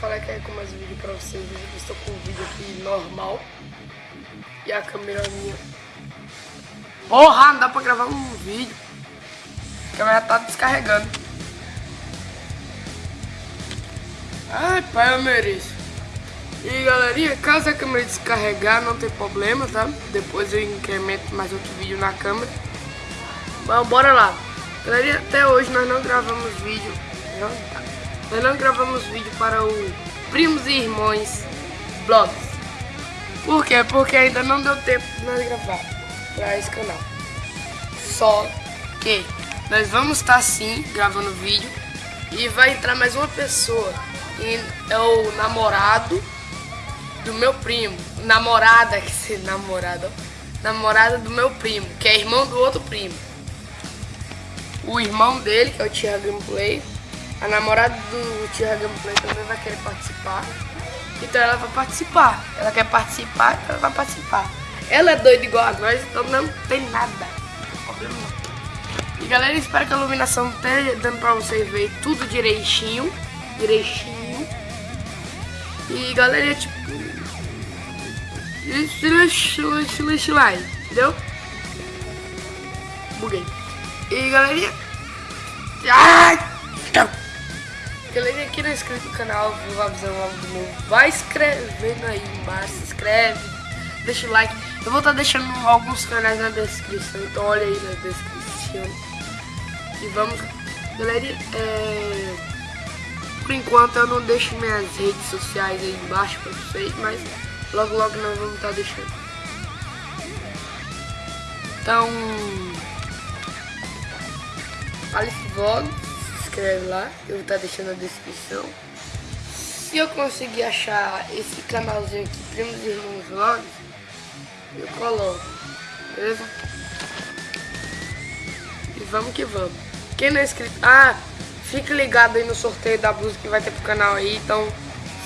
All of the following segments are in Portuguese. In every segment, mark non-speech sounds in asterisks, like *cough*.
falei que ia com mais vídeo pra vocês. Eu estou com um vídeo aqui normal. E a câmera minha. Porra, não dá pra gravar um vídeo. A câmera tá descarregando. Ai, pai, eu mereço. E galerinha, caso a câmera descarregar, não tem problema, tá? Depois eu incremento mais outro vídeo na câmera. Mas bora lá. Galerinha, até hoje nós não gravamos vídeo. Não. Nós não gravamos vídeo para o Primos e Irmãos Vlogs. Por quê? Porque ainda não deu tempo de nós gravar para esse canal. Só que nós vamos estar sim gravando vídeo e vai entrar mais uma pessoa. E é o namorado do meu primo. Namorada, *laughs* que se namorada. Namorada do meu primo, que é irmão do outro primo. O irmão dele, que é o Tia Gameplay, a namorada do Tia Gameplay também vai querer participar. Então ela vai participar. Ela quer participar, então ela vai participar. Ela é doida igual a nós, então não tem nada. E galera, espero que a iluminação esteja dando pra vocês verem tudo direitinho. Direitinho. E galera, tipo. Silêncio lá, entendeu? Buguei. E galerinha. Ai! Galera, aqui não é inscrito no canal, vou avisar logo do novo. Vai escrevendo aí embaixo, se inscreve, deixa o like. Eu vou estar tá deixando alguns canais na descrição, então olha aí na descrição. E vamos, galera, é... por enquanto eu não deixo minhas redes sociais aí embaixo pra vocês, mas logo logo nós vamos estar tá deixando. Então, Alice Vlog inscreve lá, eu vou estar tá deixando na descrição. Se eu conseguir achar esse canalzinho aqui, Primos Irmãos Vlogs, eu coloco, beleza? E vamos que vamos. Quem não é inscrito... Ah, fique ligado aí no sorteio da blusa que vai ter pro canal aí, então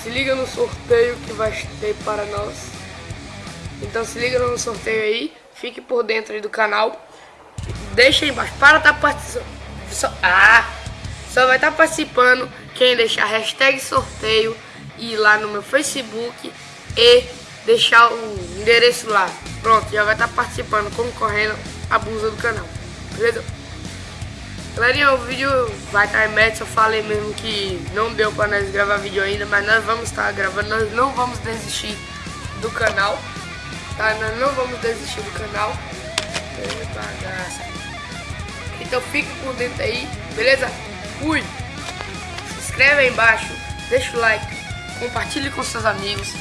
se liga no sorteio que vai ter para nós. Então se liga no sorteio aí, fique por dentro aí do canal. Deixa aí embaixo, para tá participando. Ah! Só vai estar tá participando quem deixar hashtag sorteio e lá no meu Facebook e deixar o endereço lá. Pronto, já vai estar tá participando, concorrendo a blusa do canal. Beleza? Galerinha, o vídeo vai estar tá média, eu falei mesmo que não deu para nós gravar vídeo ainda, mas nós vamos estar gravando, nós não vamos desistir do canal, tá? Nós não vamos desistir do canal. Então fique por dentro aí, beleza? Fui! Se inscreve aí embaixo, deixa o like, compartilhe com seus amigos.